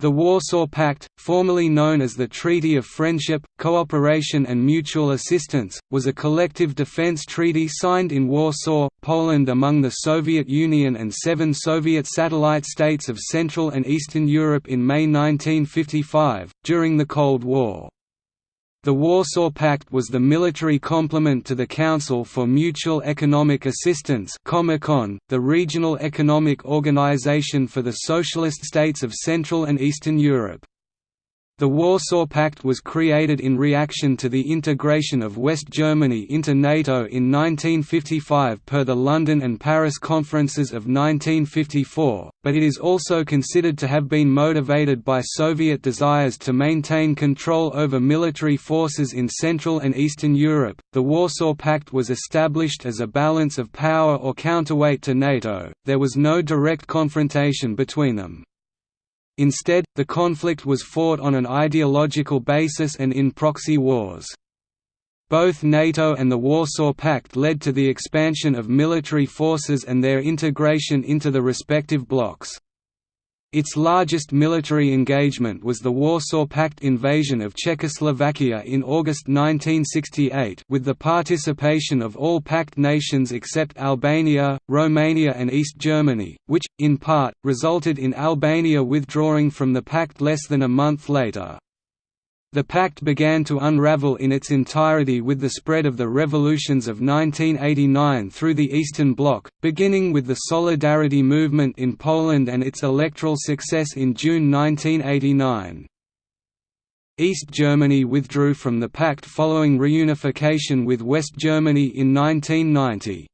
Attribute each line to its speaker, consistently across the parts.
Speaker 1: The Warsaw Pact, formerly known as the Treaty of Friendship, Cooperation and Mutual Assistance, was a collective defense treaty signed in Warsaw, Poland among the Soviet Union and seven Soviet satellite states of Central and Eastern Europe in May 1955, during the Cold War. The Warsaw Pact was the military complement to the Council for Mutual Economic Assistance the regional economic organization for the Socialist states of Central and Eastern Europe. The Warsaw Pact was created in reaction to the integration of West Germany into NATO in 1955 per the London and Paris conferences of 1954, but it is also considered to have been motivated by Soviet desires to maintain control over military forces in Central and Eastern Europe. The Warsaw Pact was established as a balance of power or counterweight to NATO, there was no direct confrontation between them. Instead, the conflict was fought on an ideological basis and in proxy wars. Both NATO and the Warsaw Pact led to the expansion of military forces and their integration into the respective blocs. Its largest military engagement was the Warsaw Pact invasion of Czechoslovakia in August 1968 with the participation of all Pact nations except Albania, Romania and East Germany, which, in part, resulted in Albania withdrawing from the Pact less than a month later. The pact began to unravel in its entirety with the spread of the revolutions of 1989 through the Eastern Bloc, beginning with the Solidarity movement in Poland and its electoral success in June 1989. East Germany withdrew from the pact following reunification with West Germany in 1990.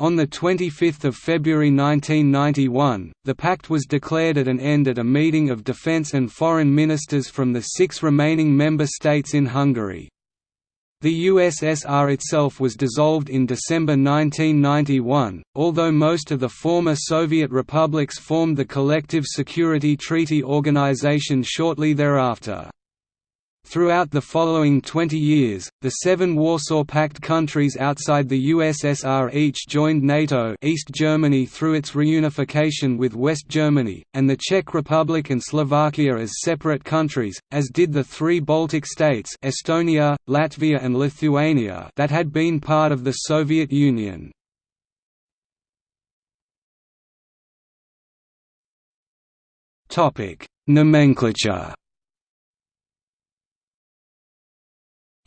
Speaker 1: On 25 February 1991, the pact was declared at an end at a meeting of defence and foreign ministers from the six remaining member states in Hungary. The USSR itself was dissolved in December 1991, although most of the former Soviet republics formed the Collective Security Treaty Organization shortly thereafter. Throughout the following 20 years, the seven Warsaw Pact countries outside the USSR each joined NATO East Germany through its reunification with West Germany, and the Czech Republic and Slovakia as separate countries, as did the three Baltic states Estonia, Latvia and Lithuania that had been part of the Soviet Union. Nomenclature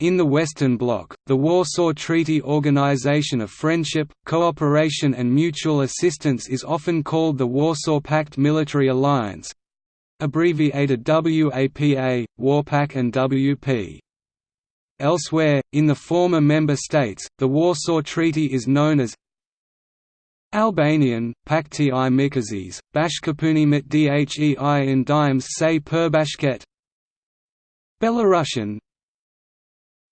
Speaker 1: In the Western Bloc, the Warsaw Treaty Organization of Friendship, Cooperation and Mutual Assistance is often called the Warsaw Pact Military Alliance abbreviated WAPA, WARPAC and WP. Elsewhere, in the former member states, the Warsaw Treaty is known as Albanian, Pakti i Mikazis, Bashkapuni mit dhei and Dimes say Perbashket Belarusian,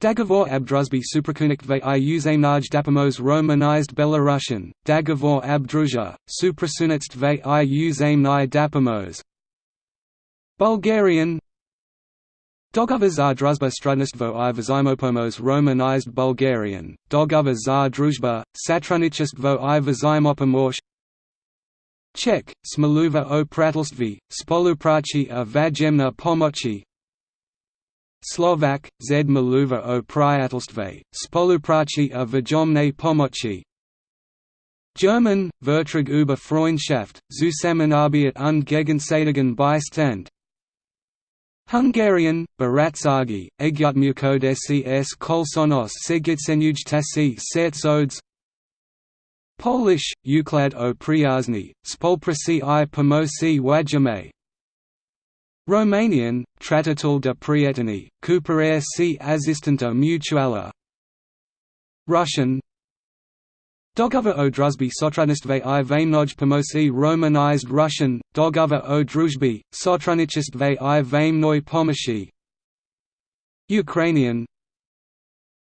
Speaker 1: Dogovor Abdruzby suprakunikve i uzemnaj dapamos romanized Belarusian, Dogovor Abdruzha, suprasunitstve i uzemnai dapamos Bulgarian. Dogovor za druzba strudnistvo i vazimopomos romanized Bulgarian, Dogovor za druzba, satrunichistvo i vazimopomorsh Czech, Smluva o spoluprachi a vajemna pomochi Slovak, Z Maluva o Priatelstve, Spoluprachi a Vajomne pomoci. German, Vertrag über Freundschaft, Zusammenarbeit und Gegenseitigen Beistand. Hungarian, Baratsagi, Egyutmukodesi s Kolsonos Segitsenujtasi Sertsodes Polish, Uklad o Priyazni, Spolprasi i Pomosi Wajame Romanian, Tratatul de Prieteni, Cooperare si Asistenta Mutuala Russian. Dogovor o Druzby Sotradnistva i Vaimnoj Pomosi Romanized Russian, Dogovor o Druzhby, Sotrudnichestva i Vaimnoi Pomoshi Ukrainian.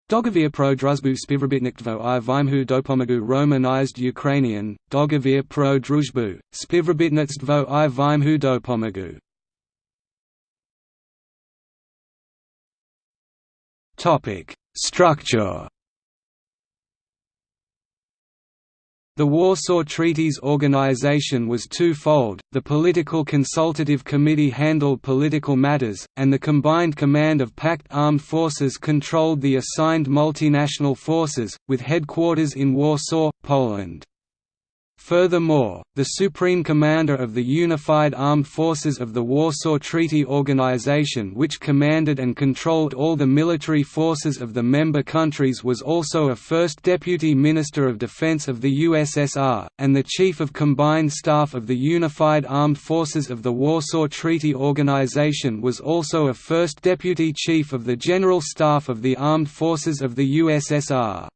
Speaker 1: Dogovor pro Druzbu Spivrobitniktvo i Vimhu Dopomagu Romanized Ukrainian, Dogovor pro Druzhbu, Spivrobitnitstvo i Vimhu Dopomagu Topic: Structure. The Warsaw Treaties organization was twofold, the Political Consultative Committee handled political matters, and the Combined Command of Pact Armed Forces controlled the assigned multinational forces, with headquarters in Warsaw, Poland. Furthermore, the Supreme Commander of the Unified Armed Forces of the Warsaw Treaty Organization which commanded and controlled all the military forces of the member countries was also a First Deputy Minister of Defense of the USSR, and the Chief of Combined Staff of the Unified Armed Forces of the Warsaw Treaty Organization was also a First Deputy Chief of the General Staff of the Armed Forces of the USSR.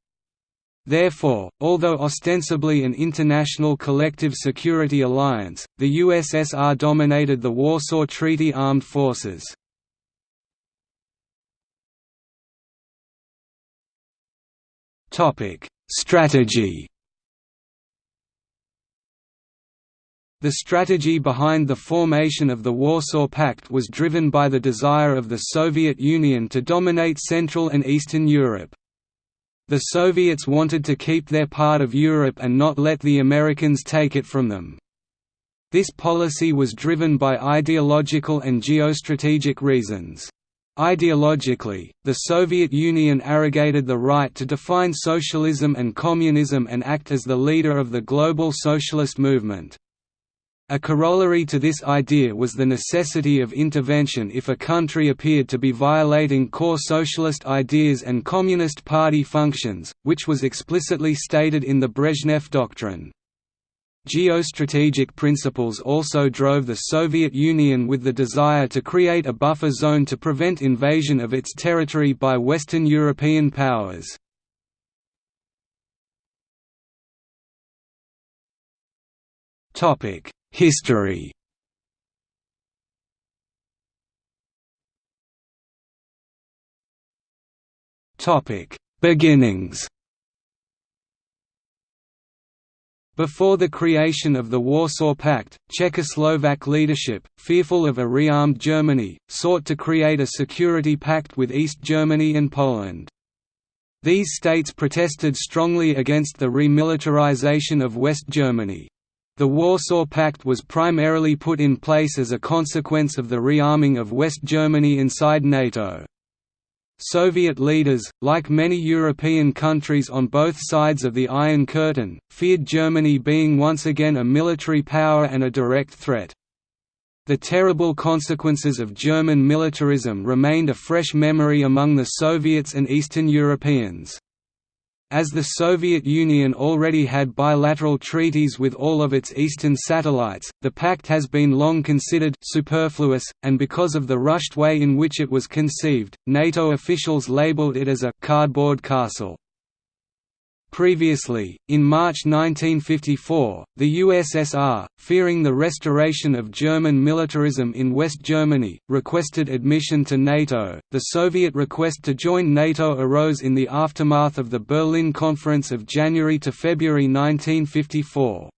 Speaker 1: Therefore, although ostensibly an international collective security alliance, the USSR dominated the Warsaw Treaty armed forces. Strategy The strategy behind the formation of the Warsaw Pact was driven by the desire of the Soviet Union to dominate Central and Eastern Europe. The Soviets wanted to keep their part of Europe and not let the Americans take it from them. This policy was driven by ideological and geostrategic reasons. Ideologically, the Soviet Union arrogated the right to define socialism and communism and act as the leader of the global socialist movement. A corollary to this idea was the necessity of intervention if a country appeared to be violating core socialist ideas and Communist Party functions, which was explicitly stated in the Brezhnev Doctrine. Geostrategic principles also drove the Soviet Union with the desire to create a buffer zone to prevent invasion of its territory by Western European powers. Topic History Topic: Beginnings. Before the creation of the Warsaw Pact, Czechoslovak leadership, fearful of a rearmed Germany, sought to create a security pact with East Germany and Poland. These states protested strongly against the remilitarization of West Germany. The Warsaw Pact was primarily put in place as a consequence of the rearming of West Germany inside NATO. Soviet leaders, like many European countries on both sides of the Iron Curtain, feared Germany being once again a military power and a direct threat. The terrible consequences of German militarism remained a fresh memory among the Soviets and Eastern Europeans. As the Soviet Union already had bilateral treaties with all of its eastern satellites, the pact has been long considered superfluous, and because of the rushed way in which it was conceived, NATO officials labeled it as a «cardboard castle». Previously, in March 1954, the USSR, fearing the restoration of German militarism in West Germany, requested admission to NATO. The Soviet request to join NATO arose in the aftermath of the Berlin Conference of January to February 1954.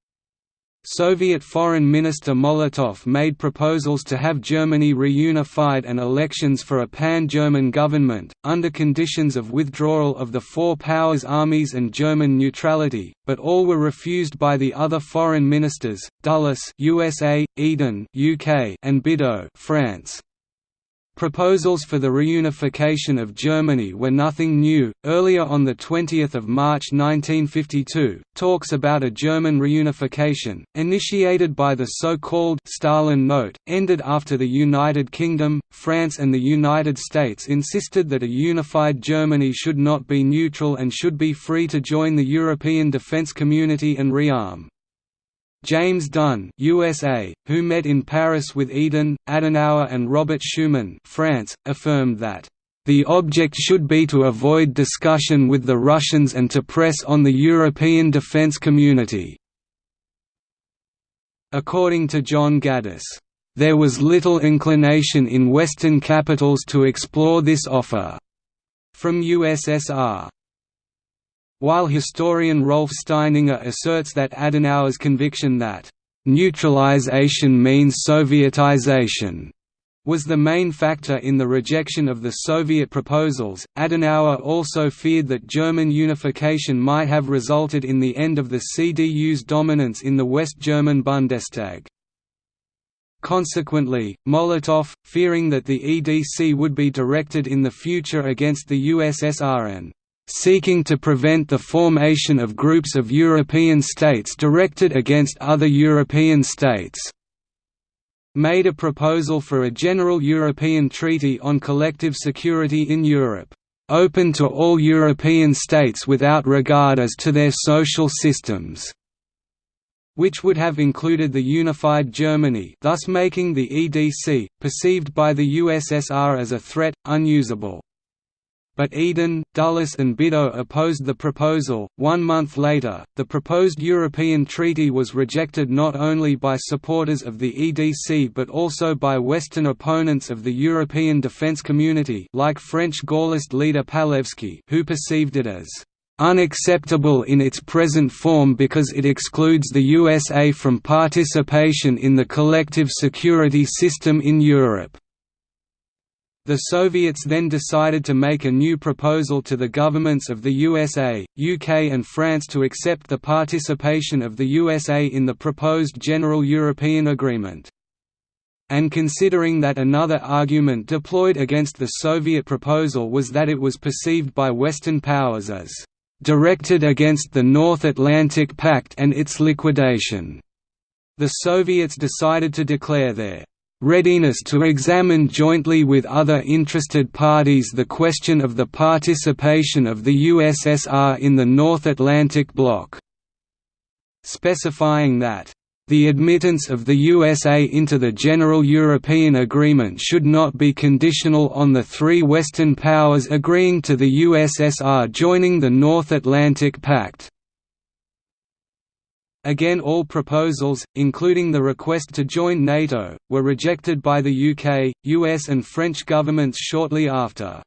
Speaker 1: Soviet Foreign Minister Molotov made proposals to have Germany reunified and elections for a pan-German government, under conditions of withdrawal of the Four Powers armies and German neutrality, but all were refused by the other foreign ministers, Dulles USA, Eden UK, and Bidault France. Proposals for the reunification of Germany were nothing new. Earlier on the 20th of March 1952, talks about a German reunification, initiated by the so-called Stalin Note, ended after the United Kingdom, France and the United States insisted that a unified Germany should not be neutral and should be free to join the European defence community and rearm. James Dunn USA, who met in Paris with Eden, Adenauer and Robert Schuman France, affirmed that, "...the object should be to avoid discussion with the Russians and to press on the European defence community." According to John Gaddis, "...there was little inclination in Western capitals to explore this offer." From USSR while historian Rolf Steininger asserts that Adenauer's conviction that, "...neutralization means Sovietization," was the main factor in the rejection of the Soviet proposals. Adenauer also feared that German unification might have resulted in the end of the CDU's dominance in the West German Bundestag. Consequently, Molotov, fearing that the EDC would be directed in the future against the USSR and seeking to prevent the formation of groups of European states directed against other European states, made a proposal for a general European treaty on collective security in Europe, open to all European states without regard as to their social systems which would have included the unified Germany thus making the EDC, perceived by the USSR as a threat, unusable. But Eden, Dulles and Bidault opposed the proposal. One month later, the proposed European treaty was rejected not only by supporters of the EDC but also by Western opponents of the European defence community like French Gaullist leader Palewski who perceived it as unacceptable in its present form because it excludes the USA from participation in the collective security system in Europe. The Soviets then decided to make a new proposal to the governments of the USA, UK and France to accept the participation of the USA in the proposed General European Agreement. And considering that another argument deployed against the Soviet proposal was that it was perceived by Western powers as directed against the North Atlantic Pact and its liquidation. The Soviets decided to declare their readiness to examine jointly with other interested parties the question of the participation of the USSR in the North Atlantic Bloc, specifying that the admittance of the USA into the General European Agreement should not be conditional on the three Western powers agreeing to the USSR joining the North Atlantic Pact. Again all proposals, including the request to join NATO, were rejected by the UK, US and French governments shortly after.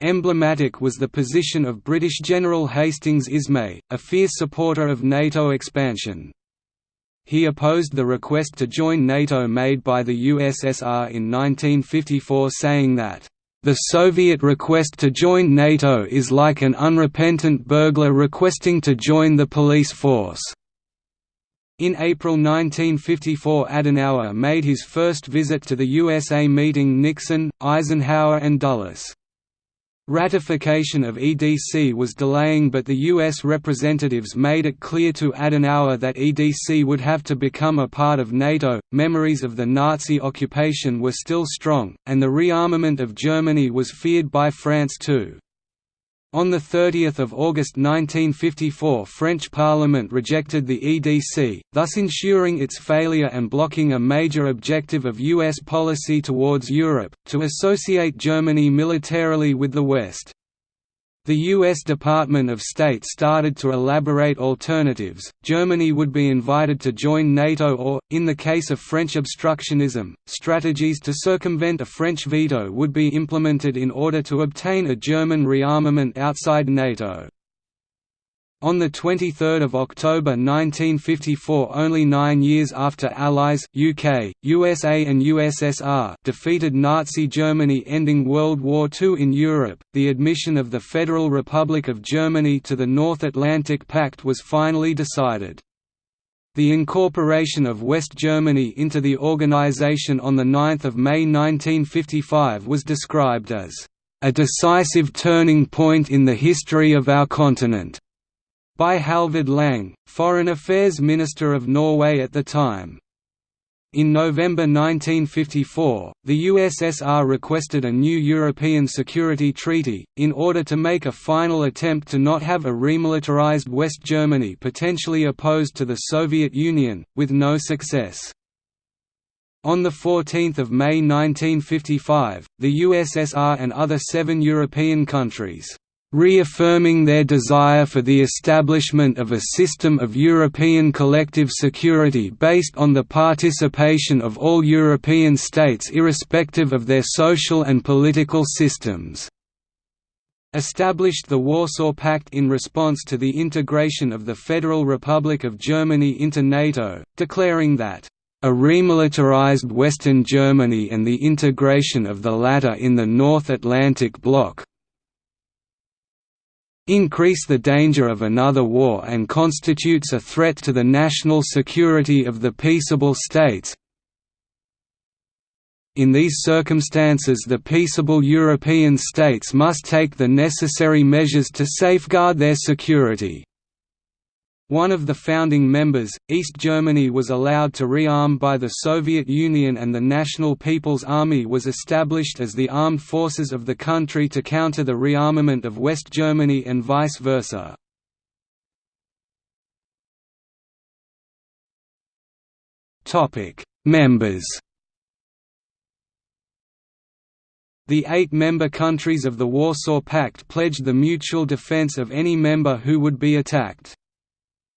Speaker 1: Emblematic was the position of British General Hastings Ismay, a fierce supporter of NATO expansion. He opposed the request to join NATO made by the USSR in 1954 saying that, "...the Soviet request to join NATO is like an unrepentant burglar requesting to join the police force." In April 1954 Adenauer made his first visit to the USA meeting Nixon, Eisenhower and Dulles. Ratification of EDC was delaying but the U.S. representatives made it clear to Adenauer that EDC would have to become a part of NATO. Memories of the Nazi occupation were still strong, and the rearmament of Germany was feared by France too. On 30 August 1954 French Parliament rejected the EDC, thus ensuring its failure and blocking a major objective of U.S. policy towards Europe, to associate Germany militarily with the West. The U.S. Department of State started to elaborate alternatives. Germany would be invited to join NATO or, in the case of French obstructionism, strategies to circumvent a French veto would be implemented in order to obtain a German rearmament outside NATO. On 23 October 1954 only nine years after Allies UK, USA and USSR defeated Nazi Germany ending World War II in Europe, the admission of the Federal Republic of Germany to the North Atlantic Pact was finally decided. The incorporation of West Germany into the organization on 9 May 1955 was described as, "...a decisive turning point in the history of our continent." By Halvard Lang, Foreign Affairs Minister of Norway at the time. In November 1954, the USSR requested a new European Security Treaty, in order to make a final attempt to not have a remilitarized West Germany potentially opposed to the Soviet Union, with no success. On 14 May 1955, the USSR and other seven European countries reaffirming their desire for the establishment of a system of European collective security based on the participation of all European states irrespective of their social and political systems established the Warsaw Pact in response to the integration of the Federal Republic of Germany into NATO, declaring that a remilitarized Western Germany and the integration of the latter in the North Atlantic Bloc increase the danger of another war and constitutes a threat to the national security of the peaceable states, in these circumstances the peaceable European states must take the necessary measures to safeguard their security. One of the founding members, East Germany was allowed to rearm by the Soviet Union and the National People's Army was established as the armed forces of the country to counter the rearmament of West Germany and vice versa. Members The eight member countries of the Warsaw Pact pledged the mutual defense of any member who would be attacked.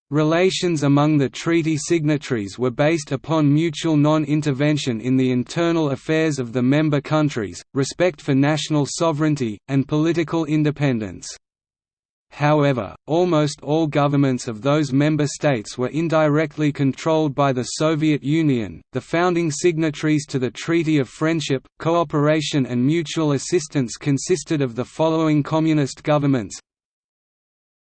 Speaker 1: Relations among the treaty signatories were based upon mutual non-intervention in the internal affairs of the member countries, respect for national sovereignty, and political independence. However, almost all governments of those member states were indirectly controlled by the Soviet Union. The founding signatories to the Treaty of Friendship, Cooperation and Mutual Assistance consisted of the following communist governments: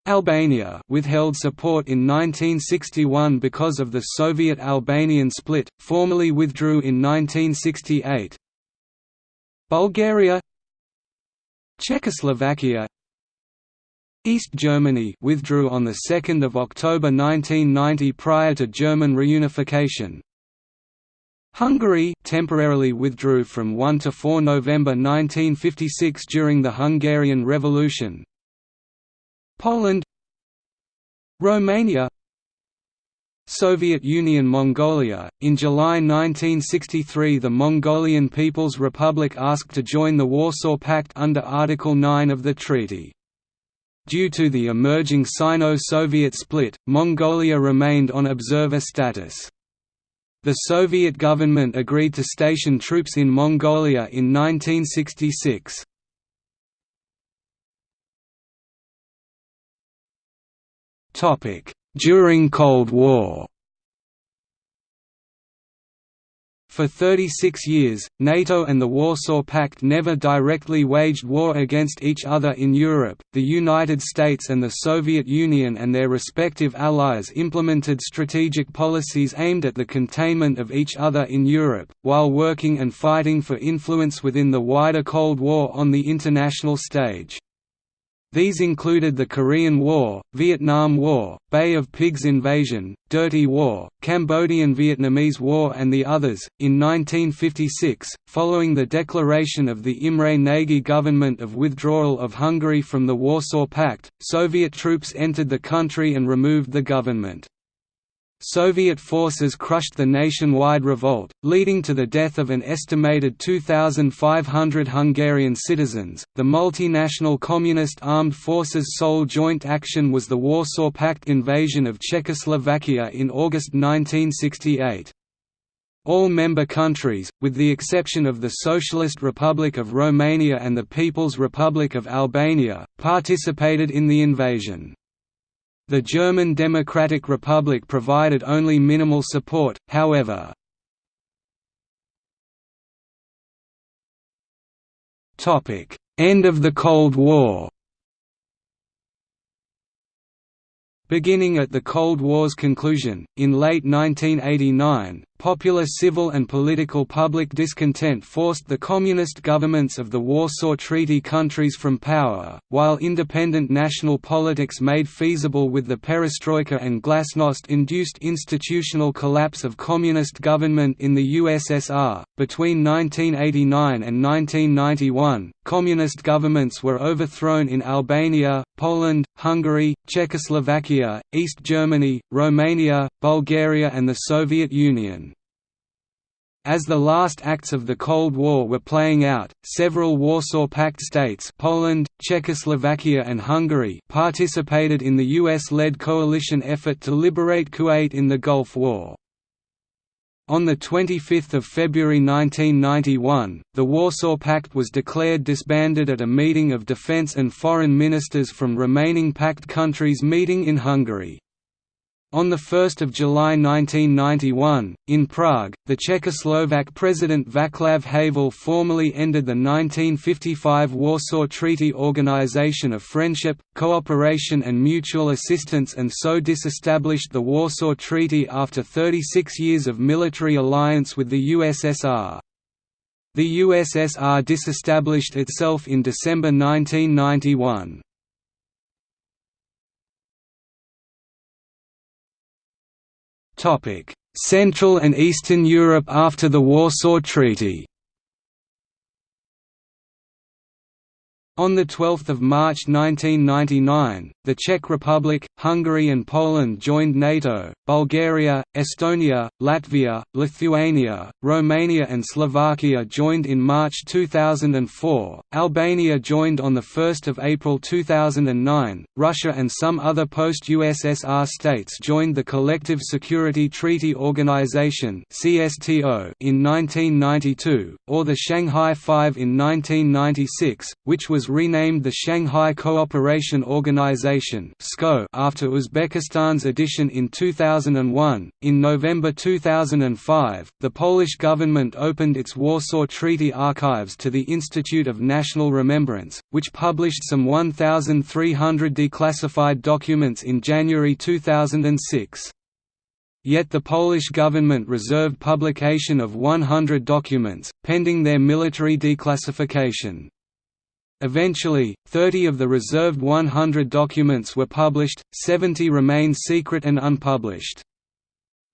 Speaker 1: Albania withheld support in 1961 because of the Soviet-Albanian split, formally withdrew in 1968. Bulgaria Czechoslovakia East Germany withdrew on 2 October 1990 prior to German reunification. Hungary temporarily withdrew from 1 to 4 November 1956 during the Hungarian Revolution. Poland Romania Soviet Union Mongolia In July 1963 the Mongolian People's Republic asked to join the Warsaw Pact under Article 9 of the treaty. Due to the emerging Sino-Soviet split, Mongolia remained on observer status. The Soviet government agreed to station troops in Mongolia in 1966. During Cold War For 36 years, NATO and the Warsaw Pact never directly waged war against each other in Europe. The United States and the Soviet Union and their respective allies implemented strategic policies aimed at the containment of each other in Europe, while working and fighting for influence within the wider Cold War on the international stage. These included the Korean War, Vietnam War, Bay of Pigs invasion, Dirty War, Cambodian-Vietnamese War and the others. In 1956, following the declaration of the Imre Nagy government of withdrawal of Hungary from the Warsaw Pact, Soviet troops entered the country and removed the government. Soviet forces crushed the nationwide revolt, leading to the death of an estimated 2,500 Hungarian citizens. The multinational Communist Armed Forces' sole joint action was the Warsaw Pact invasion of Czechoslovakia in August 1968. All member countries, with the exception of the Socialist Republic of Romania and the People's Republic of Albania, participated in the invasion. The German Democratic Republic provided only minimal support, however. End of the Cold War Beginning at the Cold War's conclusion, in late 1989, popular civil and political public discontent forced the communist governments of the Warsaw Treaty countries from power, while independent national politics made feasible with the perestroika and glasnost-induced institutional collapse of communist government in the USSR. Between 1989 and 1991, communist governments were overthrown in Albania, Poland, Hungary, Czechoslovakia, East Germany, Romania, Bulgaria and the Soviet Union. As the last acts of the Cold War were playing out, several Warsaw Pact states Poland, Czechoslovakia and Hungary participated in the US-led coalition effort to liberate Kuwait in the Gulf War. On 25 February 1991, the Warsaw Pact was declared disbanded at a meeting of defense and foreign ministers from remaining Pact countries meeting in Hungary. On 1 July 1991, in Prague, the Czechoslovak President Václav Havel formally ended the 1955 Warsaw Treaty Organization of Friendship, Cooperation and Mutual Assistance and so disestablished the Warsaw Treaty after 36 years of military alliance with the USSR. The USSR disestablished itself in December 1991. Central and Eastern Europe after the Warsaw Treaty On 12 March 1999, the Czech Republic, Hungary and Poland joined NATO, Bulgaria, Estonia, Latvia, Lithuania, Romania and Slovakia joined in March 2004, Albania joined on 1 April 2009, Russia and some other post-USSR states joined the Collective Security Treaty Organization in 1992, or the Shanghai Five in 1996, which was renamed the Shanghai Cooperation Organization after Uzbekistan's addition in 2001. In November 2005, the Polish government opened its Warsaw Treaty archives to the Institute of National Remembrance, which published some 1,300 declassified documents in January 2006. Yet the Polish government reserved publication of 100 documents, pending their military declassification. Eventually, 30 of the reserved 100 documents were published, 70 remain secret and unpublished.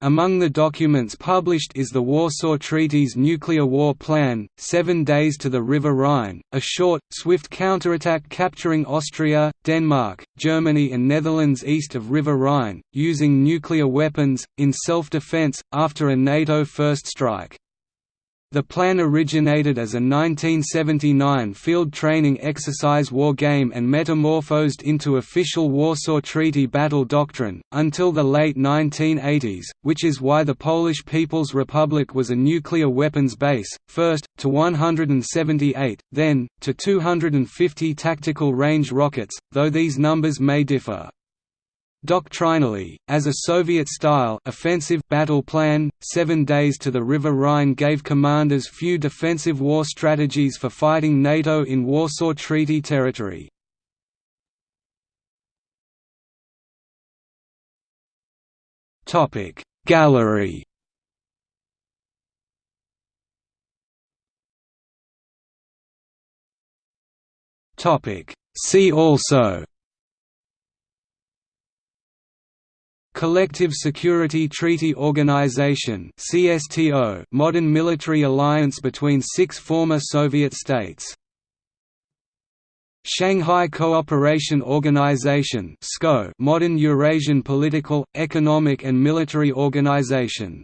Speaker 1: Among the documents published is the Warsaw Treaty's nuclear war plan, Seven Days to the River Rhine, a short, swift counterattack capturing Austria, Denmark, Germany and Netherlands east of River Rhine, using nuclear weapons, in self-defense, after a NATO first strike. The plan originated as a 1979 field training exercise war game and metamorphosed into official Warsaw Treaty battle doctrine, until the late 1980s, which is why the Polish People's Republic was a nuclear weapons base, first, to 178, then, to 250 tactical range rockets, though these numbers may differ. Doctrinally, as a Soviet-style offensive battle plan, Seven Days to the River Rhine gave commanders few defensive war strategies for fighting NATO in Warsaw Treaty territory. Gallery See also Collective Security Treaty Organization (CSTO), modern military alliance between six former Soviet states. Shanghai Cooperation Organization modern Eurasian political, economic and military organization.